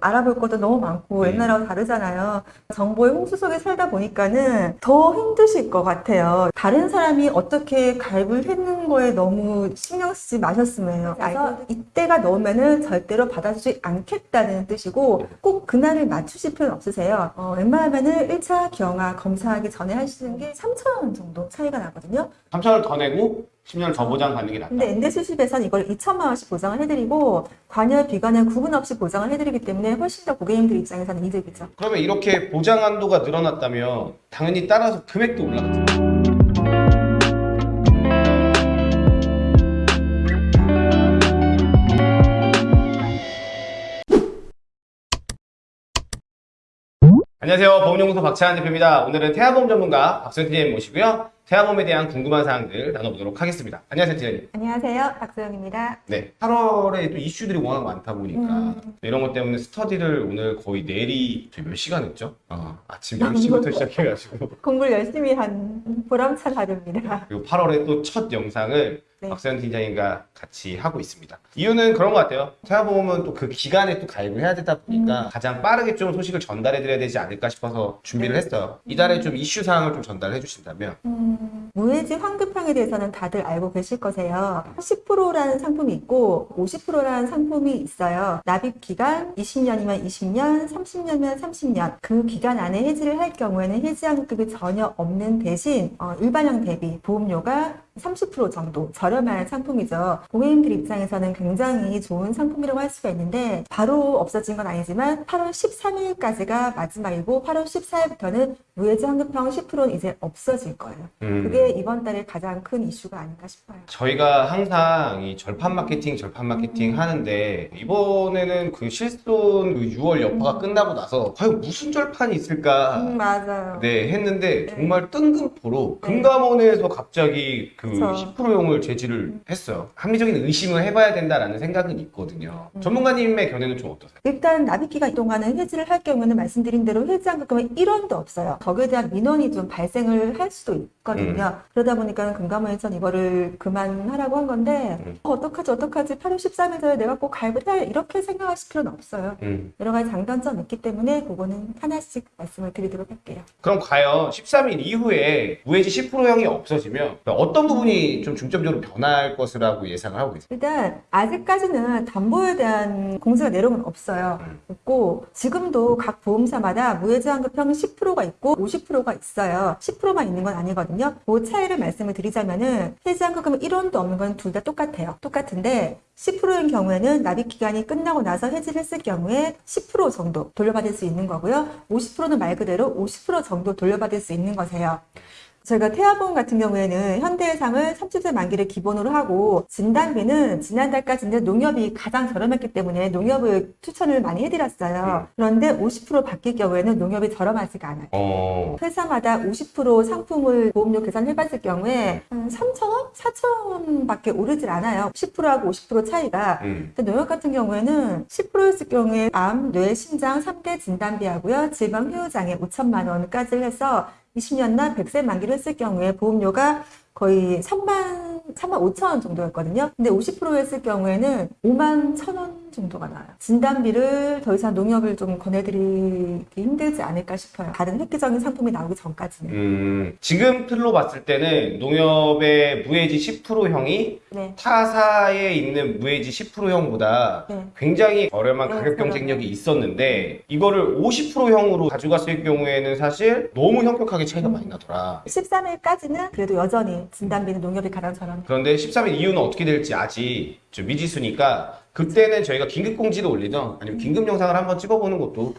알아볼 것도 너무 많고 네. 옛날하고 다르잖아요. 정보의 홍수 속에 살다 보니까는 더 힘드실 것 같아요. 다른 사람이 어떻게 가입을 했는 거에 너무 신경 쓰지 마셨으면 해요. 그래서 이때가 넘으면은 절대로 받아주지 않겠다는 뜻이고 꼭 그날을 맞추실 필요는 없으세요. 어, 웬만하면은 1차 경화 검사하기 전에 하시는 게 3천 원 정도 차이가 나거든요. 3천을 더 내고 10년을 더 보장 받는 게 낫다. 근데 엔데수십에서는 이걸 2천만 원씩 보장을 해드리고 관여 비관을 구분 없이 보장을 해드리기 때문에 훨씬 더 고객님들 입장에서는 이득이죠. 그러면 이렇게 보장 한도가 늘어났다면 당연히 따라서 금액도 올라가죠. 안녕하세요. 보험연구소 박찬환 대표입니다. 오늘은 태아보험 전문가 박소연 팀장님 모시고요. 태아보험에 대한 궁금한 사항들 나눠보도록 하겠습니다. 안녕하세요, 팀장님. 안녕하세요. 박소영입니다. 네. 8월에 또 이슈들이 워낙 많다 보니까 음. 이런 것 때문에 스터디를 오늘 거의 내리 저희 몇 시간 했죠? 어, 아침 10시부터 시작해가지고 공부를 열심히 한 보람찬 하루입니다. 그리고 8월에 또 첫 영상을 네. 박세현 팀장님과 같이 하고 있습니다. 이유는 그런 것 같아요. 태아보험은 또 그 기간에 또 가입을 해야 되다 보니까 가장 빠르게 좀 소식을 전달해 드려야 되지 않을까 싶어서 준비를 했어요. 이달에 좀 이슈 사항을 좀 전달해 주신다면 음, 무해지 환급형에 대해서는 다들 알고 계실 거세요. 10%라는 상품이 있고 50%라는 상품이 있어요. 납입 기간 20년이면 20년, 30년이면 30년. 그 기간 안에 해지를 할 경우에는 해지 환급이 전혀 없는 대신 어, 일반형 대비 보험료가 30% 정도 저렴한 상품이죠. 고객님들 입장에서는 굉장히 좋은 상품이라고 할 수가 있는데 바로 없어진 건 아니지만 8월 13일까지가 마지막이고 8월 14일부터는 무해지 환급형 10%는 이제 없어질 거예요. 음, 그게 이번 달에 가장 큰 이슈가 아닌가 싶어요. 저희가 항상 이 절판 마케팅, 절판 마케팅 하는데 이번에는 그 실손 그 6월 여파가 끝나고 나서 과연 무슨 절판이 있을까 음, 맞아요. 네, 했는데 네. 정말 뜬금포로 네. 금감원에서 갑자기 그 그쵸. 10%용을 제지를 했어요. 합리적인 의심을 해봐야 된다라는 생각은 있거든요. 음. 전문가님의 견해는 좀 어떠세요? 일단 기간 동안은 해지를 할 경우에는 말씀드린 대로 해지한 금액 1원도 없어요. 거기에 대한 민원이 좀 발생을 할 수도 있거든요. 그러다 보니까 금감원에서는 이거를 그만하라고 한 건데 음. 어, 어떡하지 어떡하지 8월 13일 전에 내가 꼭 가입을 해야. 이렇게 생각하실 필요는 없어요. 음. 여러 가지 장단점이 있기 때문에 그거는 하나씩 말씀을 드리도록 할게요. 그럼 과연 13일 이후에 무해지 10%형이 없어지면 어떤 부분이 좀 중점적으로 변할 것이라고 예상을 하고 계세요? 일단 아직까지는 담보에 대한 공세가 내려온 건 없어요. 음. 없고 지금도 각 보험사마다 무해지환급형 10%가 있고 50%가 있어요. 10%만 있는 건 아니거든요. 그 차이를 말씀을 드리자면은 해지환급금 1원도 없는 건 둘 다 똑같아요. 똑같은데 10%인 경우에는 납입 기간이 끝나고 나서 해지를 했을 경우에 10% 정도 돌려받을 수 있는 거고요. 50%는 말 그대로 50% 정도 돌려받을 수 있는 거세요. 저희가 태아보험 같은 경우에는 현대해상을 30세 만기를 기본으로 하고 진단비는 지난달까지는 농협이 가장 저렴했기 때문에 농협을 추천을 많이 해드렸어요. 그런데 50% 바뀔 경우에는 농협이 저렴하지가 않아요. 어, 회사마다 50% 상품을 보험료 계산해봤을 경우에 한 3,000원? 4,000원 밖에 오르질 않아요. 10%하고 50% 차이가. 음. 근데 농협 같은 경우에는 10%였을 경우에 암, 뇌, 심장 3대 진단비하고요. 질병 후유장애 5천만 원까지 해서 20년나 100세 만기를 했을 경우에 보험료가 거의 3만, 3만 5천 원 정도였거든요. 근데 50% 했을 경우에는 5만 1천 원 정도가 나와요. 진단비를 더 이상 농협을 좀 권해드리기 힘들지 않을까 싶어요. 다른 획기적인 상품이 나오기 전까지는. 음, 지금 틀로 봤을 때는 농협의 무해지 10%형이 네. 타사에 있는 무해지 10%형보다 네. 굉장히 저렴한 네, 가격. 경쟁력이 있었는데 이거를 50%형으로 가져갔을 경우에는 사실 너무 현격하게 차이가 많이 나더라. 13일까지는 그래도 여전히 진단비는 농협이 가장 저렴해요. 그런데 13일 이후는 어떻게 될지 아직 좀 미지수니까 그때는 저희가 긴급 공지도 올리던 아니면 긴급 영상을 한번 찍어보는 것도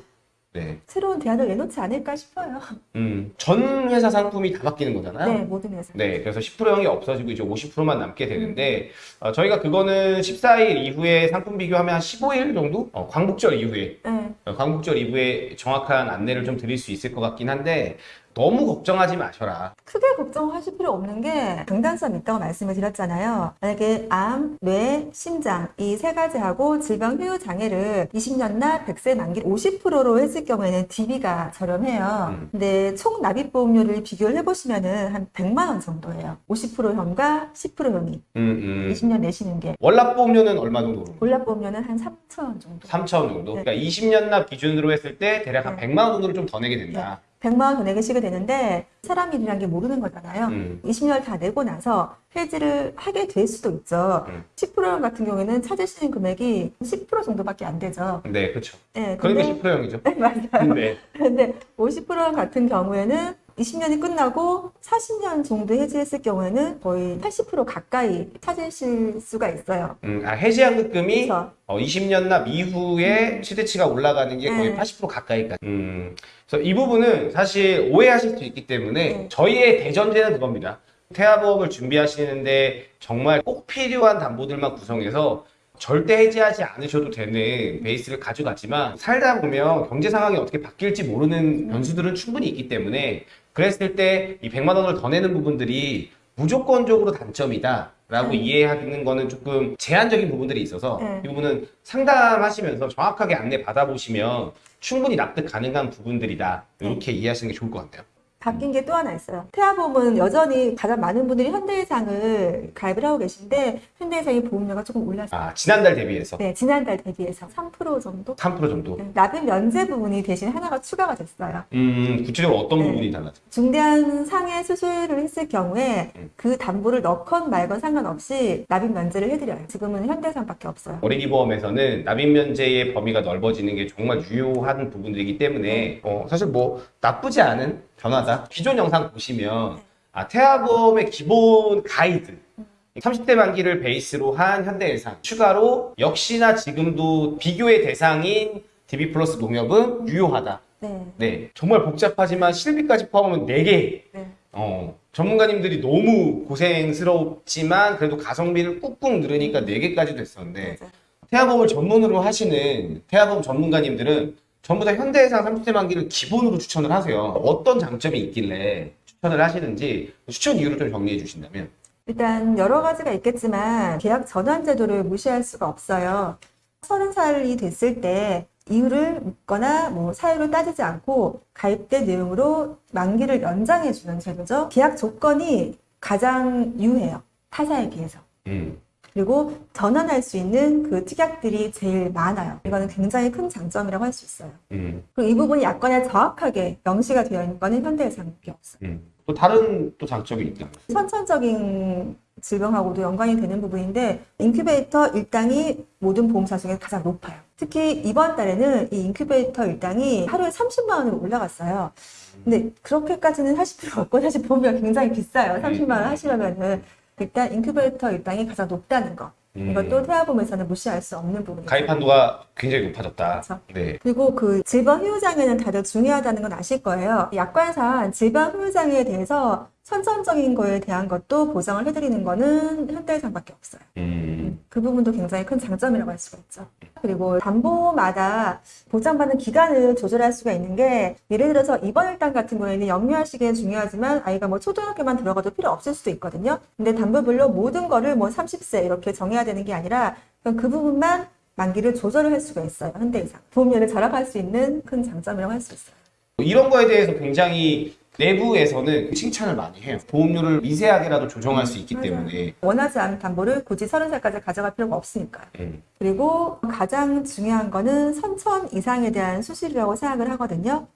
네, 새로운 대안을 내놓지 않을까 싶어요. 음, 전 회사 상품이 다 바뀌는 거잖아요. 네, 모든 회사. 네, 그래서 10%형이 없어지고 이제 50%만 남게 되는데 어, 저희가 그거는 14일 이후에 상품 비교하면 한 15일 정도? 어, 광복절 이후에 네. 어, 광복절 이후에 정확한 안내를 좀 드릴 수 있을 것 같긴 한데 너무 걱정하지 마셔라. 크게 걱정하실 필요 없는 게 장단점 있다고 말씀을 드렸잖아요. 만약에 암, 뇌, 심장 이 세 가지하고 질병 후유 장애를 20년 납 100세 만기 50%로 했을 경우에는 DB가 저렴해요. 음. 근데 총 납입 보험료를 비교를 해보시면 은 한 100만 원 정도예요. 50% 형과 10% 형이 음, 음. 20년 내시는 게 월납 보험료는 얼마 정도? 월납 보험료는 한 3천 원 정도. 3천 원 정도. 네. 그러니까 20년 납 기준으로 했을 때 대략 한 네. 100만 원 정도를 좀 더 내게 된다. 100만 원더 내시게 되는데 사람 일이란 게 모르는 거잖아요. 음. 20년을 다 내고 나서 폐지를 하게 될 수도 있죠. 음. 10% 같은 경우에는 찾으시는 금액이 10% 정도밖에 안 되죠. 네, 그렇죠. 네, 그러니까 근데 10%형이죠. 네, 맞아요. 네. 근데 50% 같은 경우에는 20년이 끝나고 40년 정도 해지했을 경우에는 거의 80% 가까이 찾으실 수가 있어요. 음, 아, 해지환급금이 그렇죠. 어, 20년 납 이후에 최대치가 올라가는 게 거의 네. 80% 가까이까지. 음, 그래서 이 부분은 사실 오해하실 수 있기 때문에 네. 저희의 대전제는 그겁니다. 태아보험을 준비하시는데 정말 꼭 필요한 담보들만 구성해서 절대 해지하지 않으셔도 되는 베이스를 가져갔지만 살다 보면 경제 상황이 어떻게 바뀔지 모르는 변수들은 충분히 있기 때문에 그랬을 때 이 100만 원을 더 내는 부분들이 무조건적으로 단점이다. 라고 네. 이해하는 거는 조금 제한적인 부분들이 있어서 네. 이 부분은 상담하시면서 정확하게 안내 받아보시면 충분히 납득 가능한 부분들이다. 이렇게 이해하시는 게 좋을 것 같아요. 바뀐 게 또 하나 있어요. 태아보험은 여전히 가장 많은 분들이 현대해상을 가입을 하고 계신데 현대해상의 보험료가 조금 올랐어요. 아, 지난달 대비해서 네, 지난달 대비해서 3% 정도? 3% 정도. 네, 납입 면제 부분이 대신 하나가 추가가 됐어요. 음, 구체적으로 어떤 네. 부분이 달라져? 중대한 상해 수술을 했을 경우에 음. 그 담보를 넣건 말건 상관없이 납입 면제를 해드려요. 지금은 현대해상밖에 없어요. 어린이 보험에서는 납입 면제의 범위가 넓어지는 게 정말 유효한 부분들이기 때문에 어, 사실 뭐 나쁘지 않은 변화다. 기존 영상 보시면 아, 태아보험의 기본 가이드 30대 만기를 베이스로 한 현대해상 추가로 역시나 지금도 비교의 대상인 DB 플러스 농협은 유효하다. 네. 네, 정말 복잡하지만 실비까지 포함하면 4개. 네. 어, 전문가님들이 너무 고생스럽지만 그래도 가성비를 꾹꾹 누르니까 4개까지 됐었는데. 태아보험을 전문으로 하시는 태아보험 전문가님들은 전부 다 현대해상 30대 만기를 기본으로 추천을 하세요. 어떤 장점이 있길래 추천을 하시는지 추천 이유를 좀 정리해 주신다면. 일단 여러 가지가 있겠지만 계약 전환 제도를 무시할 수가 없어요. 서른 살이 됐을 때 이유를 묻거나 뭐 사유를 따지지 않고 가입된 내용으로 만기를 연장해 주는 제도죠. 계약 조건이 가장 유해요. 타사에 비해서. 음. 그리고 전환할 수 있는 그 특약들이 제일 많아요. 이거는 굉장히 큰 장점이라고 할 수 있어요. 음. 그리고 이 부분이 약관에 정확하게 명시가 되어 있는 거는 현대해상밖에 없어요. 음. 또 다른 또 장점이 있다. 선천적인 질병하고도 연관이 되는 부분인데 인큐베이터 일당이 모든 보험사 중에 가장 높아요. 특히 이번 달에는 이 인큐베이터 일당이 하루에 30만 원으로 올라갔어요. 근데 그렇게까지는 하실 필요 없고 사실 보험료가 굉장히 비싸요. 30만 원 하시려면은 일단 인큐베이터 일당이 가장 높다는 거. 이것도 태아보험에서는 무시할 수 없는 부분이죠. 가입 한도가 굉장히 높아졌다. 그렇죠. 네. 그리고 그 질병 후유장애는 다들 중요하다는 건 아실 거예요. 약관상 질병 후유장애에 대해서 선천적인 거에 대한 것도 보장을 해드리는 거는 현대해상밖에 없어요. 음. 그 부분도 굉장히 큰 장점이라고 할 수가 있죠. 그리고 담보마다 보장받는 기간을 조절할 수가 있는 게 예를 들어서 이번 일당 같은 경우에는 영유아시기에 중요하지만 아이가 뭐 초등학교만 들어가도 필요 없을 수도 있거든요. 근데 담보별로 모든 거를 뭐 30세 이렇게 정해야 되는 게 아니라 그 부분만 만기를 조절을 할 수가 있어요. 현대이상. 보험료를 절약할 수 있는 큰 장점이라고 할 수 있어요. 이런 거에 대해서 굉장히 내부에서는 칭찬을 많이 해요. 보험료를 미세하게라도 조정할 수 있기 맞아요. 때문에. 원하지 않은 담보를 굳이 30살까지 가져갈 필요가 없으니까요. 음. 그리고 가장 중요한 거는 선천 이상에 대한 수술이라고 생각을 하거든요.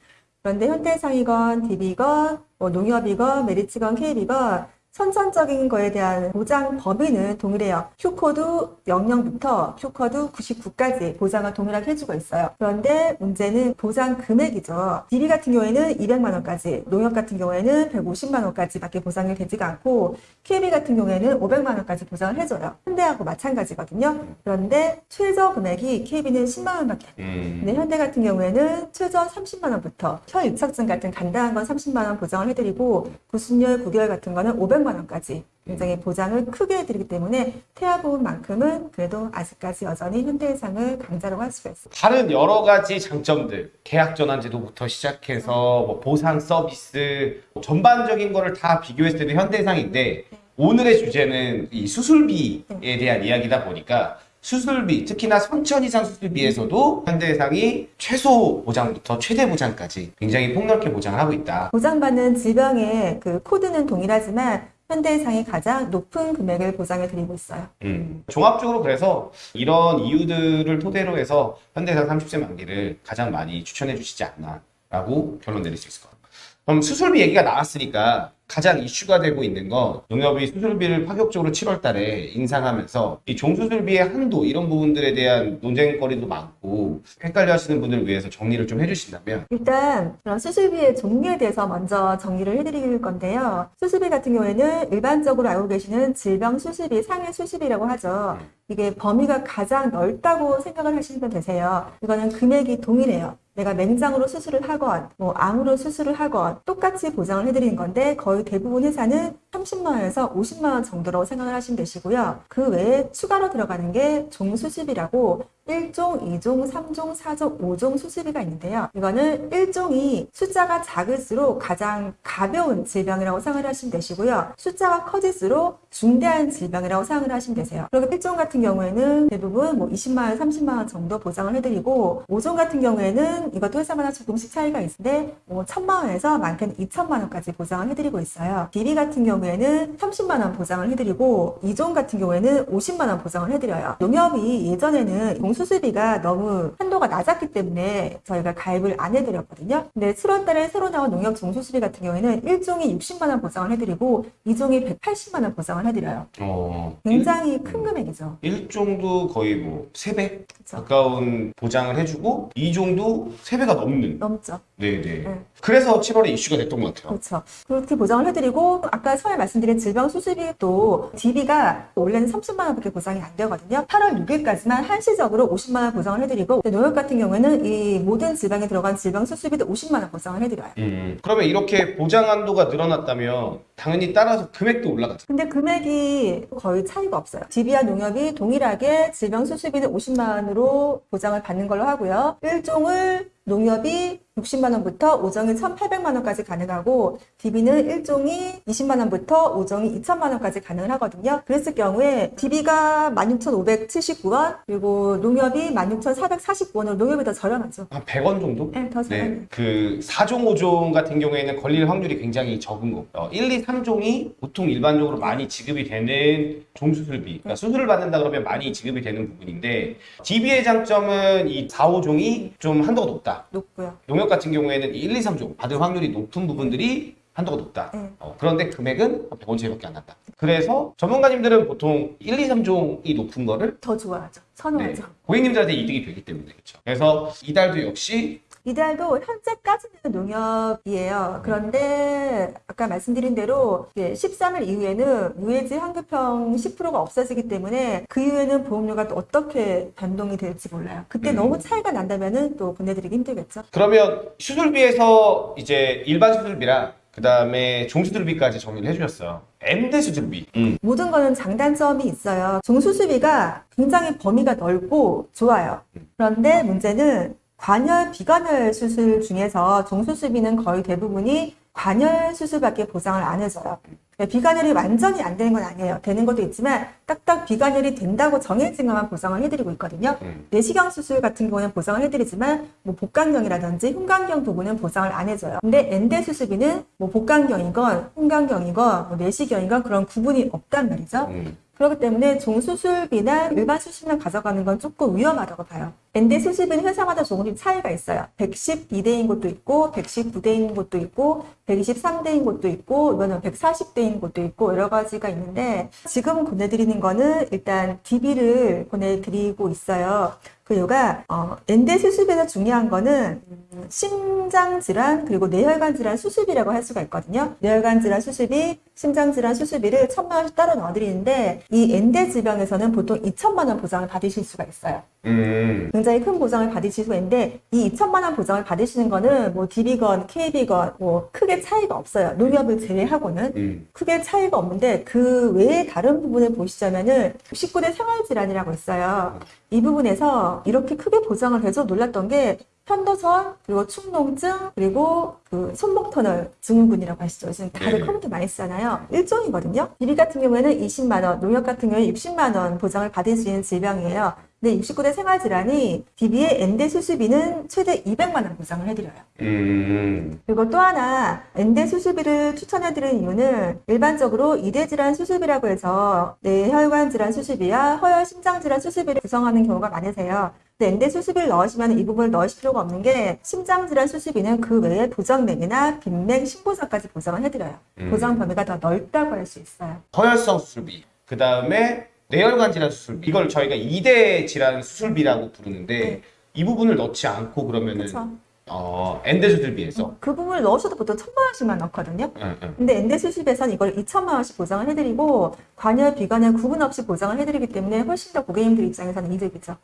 그런데 현대해상이건 DB건 뭐 농협이건 메리츠건 KB건 선천적인 거에 대한 보장 범위는 동일해요. Q코드 00부터 Q코드 99까지 보장을 동일하게 해주고 있어요. 그런데 문제는 보장 금액이죠. DB 같은 경우에는 200만 원까지, 농협 같은 경우에는 150만 원까지 밖에 보장이 되지가 않고 KB 같은 경우에는 500만 원까지 보장을 해줘요. 현대하고 마찬가지거든요. 그런데 최저 금액이 KB는 10만 원밖에 안 돼요. 음. 근데 현대 같은 경우에는 최저 30만 원부터 혈유착증 같은 간단한 건 30만 원 보장을 해드리고 구순열, 구개열 같은 거는 500만 원 까지 굉장히 보장을 크게 해드리기 때문에 태아보험만큼은 그래도 아직까지 여전히 현대해상을 강자라고 할 수가 있습니다. 다른 여러 가지 장점들, 계약 전환 제도부터 시작해서 뭐 보상 서비스 뭐 전반적인 거를 다 비교했을 때도 현대해상인데 오늘의 주제는 이 수술비에 대한 이야기다 보니까 수술비, 특히나 선천 이상 수술비에서도 현대해상이 최소 보장부터 최대 보장까지 굉장히 폭넓게 보장을 하고 있다. 보장받는 질병의 그 코드는 동일하지만 현대해상이 가장 높은 금액을 보장해 드리고 있어요. 음, 종합적으로 그래서 이런 이유들을 토대로 해서 현대해상 30세 만기를 가장 많이 추천해 주시지 않나라고 결론 내릴 수 있을 것 같아요. 그럼 수술비 얘기가 나왔으니까 가장 이슈가 되고 있는 건 농협이 수술비를 파격적으로 7월 달에 인상하면서 이 종수술비의 한도 이런 부분들에 대한 논쟁거리도 많고 헷갈려 하시는 분들을 위해서 정리를 좀 해주신다면 일단 그럼 수술비의 종류에 대해서 먼저 정리를 해드릴 건데요. 수술비 같은 경우에는 일반적으로 알고 계시는 질병 수술비, 상해 수술비라고 하죠. 이게 범위가 가장 넓다고 생각을 하시면 되세요. 이거는 금액이 동일해요. 내가 맹장으로 수술을 하건, 뭐 암으로 수술을 하건 똑같이 보장을 해드리는 건데 거의 대부분 회사는 30만 원에서 50만 원 정도로 생각을 하시면 되시고요. 그 외에 추가로 들어가는 게 종수술비라고 1종, 2종, 3종, 4종, 5종 수술비가 있는데요. 이거는 1종이 숫자가 작을수록 가장 가벼운 질병이라고 생각을 하시면 되시고요. 숫자가 커질수록 중대한 질병이라고 생각을 하시면 되세요. 그리고 1종 같은 경우에는 대부분 뭐 20만 원, 30만 원 정도 보장을 해드리고 5종 같은 경우에는 이것도 회사마다 조금씩 차이가 있는데 뭐 1천만 원에서 많게는 2천만 원까지 보장을 해드리고 있어요. DB 같은 경우에는 30만 원 보장을 해드리고 2종 같은 경우에는 50만 원 보장을 해드려요. 농협이 예전에는 수술비가 너무 한도가 낮았기 때문에 저희가 가입을 안 해드렸거든요. 근데 7월 달에 새로 나온 농협 종수술비 같은 경우에는 1종이 60만 원 보장을 해드리고 2종이 180만 원 보장을 해드려요. 어, 굉장히 큰 금액이죠. 1종도 거의 뭐 3배 그쵸? 가까운 보장을 해주고 2종도 3배가 넘는 넘죠. 네네. 네. 그래서 7월에 이슈가 됐던 것 같아요. 그렇죠. 그렇게 보장을 해드리고 아까 처음에 말씀드린 질병 수술비도 DB가 원래는 30만 원밖에 보장이 안 되거든요. 8월 6일까지만 한시적으로 50만 원 보장을 해드리고 농협 같은 경우에는 이 모든 질병에 들어간 질병 수술비도 50만 원 보장을 해드려요. 음, 그러면 이렇게 보장 한도가 늘어났다면 당연히 따라서 금액도 올라가죠. 근데 금액이 거의 차이가 없어요. DB와 농협이 동일하게 질병 수술비는 50만 원으로 보장을 받는 걸로 하고요. 1종을 농협이 60만 원부터 5종이 1,800만 원까지 가능하고 DB는 1종이 20만 원부터 5종이 2천만 원까지 가능을 하거든요. 그랬을 경우에 DB가 16,579원 그리고 농협이 16,449원으로 농협이 더 저렴하죠. 한 100원 정도? 네, 더 저렴해요. 네, 그 4종, 5종 같은 경우에는 걸릴 확률이 굉장히 적은 거. 어, 1, 2, 3종이 보통 일반적으로 많이 지급이 되는 종수술비. 네. 그러니까 수술을 받는다 그러면 많이 지급이 되는 부분인데 DB의 장점은 이 4, 5종이 좀 한도가 높다. 높고요. 농협 같은 경우에는 1, 2, 3종 받을 확률이 높은 부분들이 한도가 높다. 네. 어, 그런데 금액은 100원 차이밖에 안 난다. 그래서 전문가님들은 보통 1, 2, 3종이 높은 거를 더 좋아하죠. 네, 선호하죠. 고객님들한테 이득이 되기 때문에 그렇죠. 그래서 이달도 역시 이달도 현재까지는 농협이에요. 그런데 아까 말씀드린 대로 13일 이후에는 무해지 환급형 10%가 없어지기 때문에 그 이후에는 보험료가 또 어떻게 변동이 될지 몰라요. 그때 음. 너무 차이가 난다면 은 또 보내드리기 힘들겠죠. 그러면 수술비에서 이제 일반 수술비랑 그 다음에 종수술비까지 정리를 해주셨어요. M대 수술비. 모든 거는 장단점이 있어요. 종수술비가 굉장히 범위가 넓고 좋아요. 그런데 문제는 관열, 비관열 수술 중에서 종수술비는 거의 대부분이 관열 수술밖에 보장을 안 해줘요. 그러니까 비관열이 완전히 안 되는 건 아니에요. 되는 것도 있지만 딱딱 비관열이 된다고 정해진 것만 보장을 해드리고 있거든요. 음. 내시경 수술 같은 경우는 보장을 해드리지만 뭐 복강경이라든지 흉곽경 부분은 보장을 안 해줘요. 근데 엔대 수술비는 뭐 복강경이건 흉곽경이건 뭐 내시경이건 그런 구분이 없단 말이죠. 음. 그렇기 때문에 종수술비나 일반 수술만 가져가는 건 조금 위험하다고 봐요. 엔대 수술비는 회사마다 조금씩 차이가 있어요. 112대인 곳도 있고, 119대인 곳도 있고, 123대인 곳도 있고, 이거는 140대인 곳도 있고, 여러 가지가 있는데, 지금 보내드리는 거는 일단 DB를 보내드리고 있어요. 그 이유가 어, 엔대 수술에서 중요한 거는 음, 심장 질환 그리고 뇌혈관 질환 수술비라고 할 수가 있거든요. 뇌혈관 질환 수술비, 심장 질환 수술비를 천만 원씩 따로 넣어드리는데 이 엔대 질병에서는 보통 2천만 원 보장을 받으실 수가 있어요. 음. 굉장히 큰 보장을 받으실 수가 있는데 이 2천만 원 보장을 받으시는 거는 뭐 DB건, KB건 뭐 크게 차이가 없어요. 농협을 제외하고는 음. 크게 차이가 없는데 그 외에 다른 부분을 보시자면은 19대 생활 질환이라고 있어요. 이 부분에서 이렇게 크게 보장을 해서 놀랐던 게 편도선 그리고 축농증 그리고 그 손목 터널 증후군이라고 하시죠. 지금 다들 네. 컴퓨터 많이 쓰잖아요. 일종이거든요. DB 같은 경우에는 20만 원, 농협 같은 경우에 60만 원 보장을 받을 수 있는 질병이에요. 근데 69대 생활질환이 DB의 N대 수술비는 최대 200만 원 보장을 해드려요. 음. 그리고 또 하나 N대 수술비를 추천해드리는 이유는 일반적으로 이대 질환 수술비라고 해서 뇌혈관 질환 수술비와 허혈 심장 질환 수술비를 구성하는 경우가 많으세요. 근데 엔대 수술비를 넣으시면 이 부분을 넣으실 필요가 없는 게 심장 질환 수술비는 그 외에 보정맥이나 빈맥 신고서까지 보장을 해드려요. 음. 보장 범위가 더 넓다고 할 수 있어요. 허혈성 수술비. 그 다음에 뇌혈관 질환 수술비. 이걸 저희가 2대 질환 수술비라고 부르는데 네. 이 부분을 넣지 않고 그러면은 그렇죠. 어, 엔대 수술비에서. 그 부분을 넣으셔도 보통 천만 원씩만 넣거든요. 응, 응. 근데 수술비에서는 이걸 2천만 원씩 보장을 해드리고 관여 비관여 구분 없이 보장을 해드리기 때문에 훨씬 더 고객님들 입장에서는 이득이죠.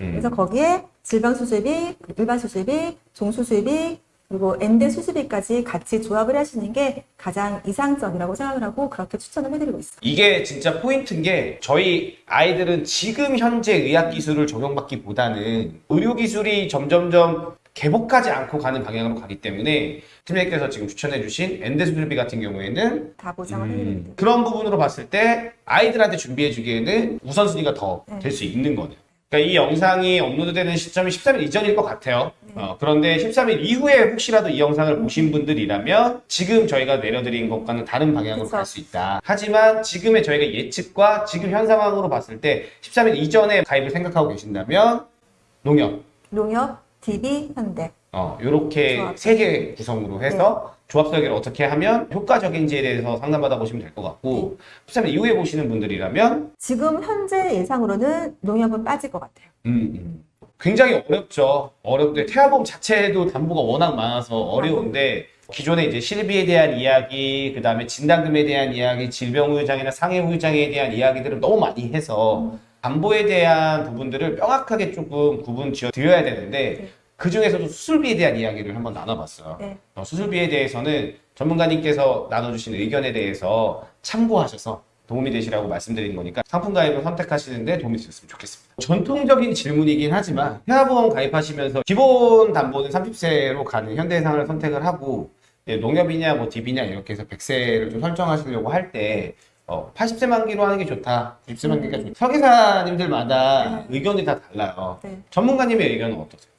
음. 그래서 거기에 질병 수술비, 일반 수술비, 종수술비 그리고 엔대 수술비까지 같이 조합을 하시는 게 가장 이상적이라고 생각을 하고 그렇게 추천을 해드리고 있어요. 이게 진짜 포인트인 게 저희 아이들은 지금 현재 의학 기술을 적용받기보다는 의료 기술이 점점점 개복하지 않고 가는 방향으로 가기 때문에 팀장님께서 지금 추천해주신 엔대 수술비 같은 경우에는 다 보장을 음. 그런 부분으로 봤을 때 아이들한테 준비해주기에는 우선순위가 더 네. 될수 있는 거네요. 그러니까 이 영상이 업로드되는 시점이 13일 이전일 것 같아요. 네. 어, 그런데 13일 이후에 혹시라도 이 영상을 보신 분들이라면 지금 저희가 내려드린 것과는 다른 방향으로. 갈 수 있다. 하지만 지금의 저희가 예측과 지금 현 상황으로 봤을 때 13일 이전에 가입을 생각하고 계신다면 농협, 농협, DB, 현대. 어, 요렇게. 세 개 구성으로 해서 조합 설계를 어떻게 하면 효과적인지에 대해서 상담받아 보시면 될 것 같고 13일 이후에 보시는 분들이라면 지금 현재 예상으로는 농협은 빠질 것 같아요. 음, 음. 굉장히 어렵죠. 어렵는데 태아보험 자체도 담보가 워낙 많아서 어려운데 기존에 이제 실비에 대한 이야기, 그 다음에 진단금에 대한 이야기, 질병후유장이나 상해후유장에 대한 이야기들을 너무 많이 해서 담보에 대한 부분들을 명확하게 조금 구분 지어 드려야 되는데 네. 그 중에서도 수술비에 대한 이야기를 한번 나눠봤어요. 네. 어, 수술비에 대해서는 전문가님께서 나눠주신 의견에 대해서 참고하셔서 도움이 되시라고 말씀드리는 거니까 상품 가입을 선택하시는데 도움이 되셨으면 좋겠습니다. 전통적인 질문이긴 하지만 태아보험 가입하시면서 기본 담보는 30세로 가는 현대해상을 선택을 하고 이제 농협이냐 뭐 DB냐 이렇게 해서 100세를 좀 설정하시려고 할때 어, 80세 만기로 하는 게 좋다, 90세 만기가 좋다. 설계사님들마다 의견이 다 달라요. 네. 전문가님의 의견은 어떠세요?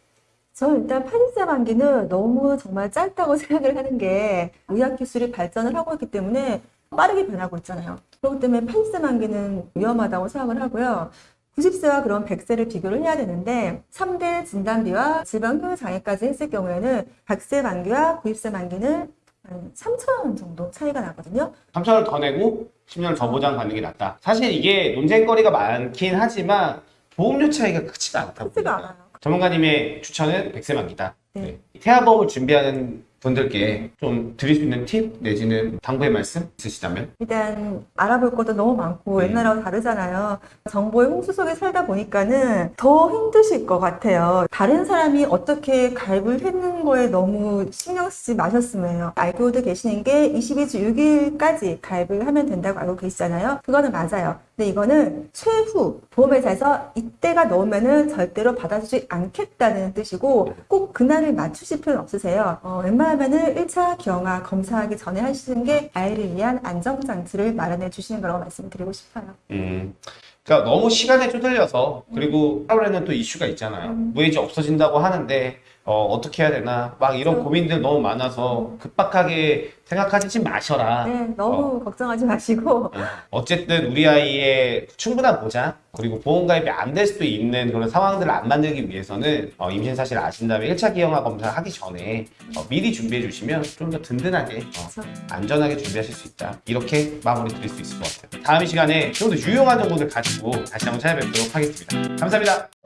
저는 일단 80세 만기는 너무 정말 짧다고 생각을 하는 게 의학 기술이 발전을 하고 있기 때문에 빠르게 변하고 있잖아요. 그렇기 때문에 80세 만기는 위험하다고 생각을 하고요. 90세와 그런 100세를 비교를 해야 되는데 3대 진단비와 질병 후유 장애까지 했을 경우에는 100세 만기와 90세 만기는 한 3천 원 정도 차이가 나거든요. 3천을 더 내고 10년을 더 보장 받는 게 낫다. 사실 이게 논쟁거리가 많긴 하지만 보험료 차이가 크지가 않다. 크지가. 않아요. 전문가님의 추천은 100세 만기다. 네. 네. 태아보험을 준비하는 분들께 좀 드릴 수 있는 팁 내지는 당부의 말씀 있으시다면? 일단 알아볼 것도 너무 많고 음. 옛날하고 다르잖아요. 정보의 홍수 속에 살다 보니까는 더 힘드실 것 같아요. 다른 사람이 어떻게 가입을 했는 거에 너무 신경 쓰지 마셨으면 해요. 알고도 계시는 게 22주 6일까지 가입을 하면 된다고 알고 계시잖아요. 그거는 맞아요. 근데 이거는 최후 보험회사에서 이때가 넘으면은 절대로 받아주지 않겠다는 뜻이고 꼭 그날을 맞추실 필요는 없으세요. 어, 웬만하면은 1차 경화 검사하기 전에 하시는 게 아이를 위한 안정장치를 마련해 주시는 거라고 말씀드리고 싶어요. 음. 그러니까 너무 시간에 쪼들려서 그리고 하루에는 또 이슈가 있잖아요. 음. 무해지 없어진다고 하는데 어, 어떻게 해야 되나? 막 이런 그렇죠. 고민들 너무 많아서 급박하게 생각하지 마셔라. 네, 너무 걱정하지 마시고. 어쨌든 우리 아이의 충분한 보장 그리고 보험 가입이 안 될 수도 있는 그런 상황들을 안 만들기 위해서는 어, 임신 사실을 아신 다음에 1차 기형아 검사 하기 전에 어, 미리 준비해 주시면 좀 더 든든하게 어, 그렇죠. 안전하게 준비하실 수 있다. 이렇게 마무리 드릴 수 있을 것 같아요. 다음 이 시간에 좀 더 유용한 정보들 가지고 다시 한번 찾아뵙도록 하겠습니다. 감사합니다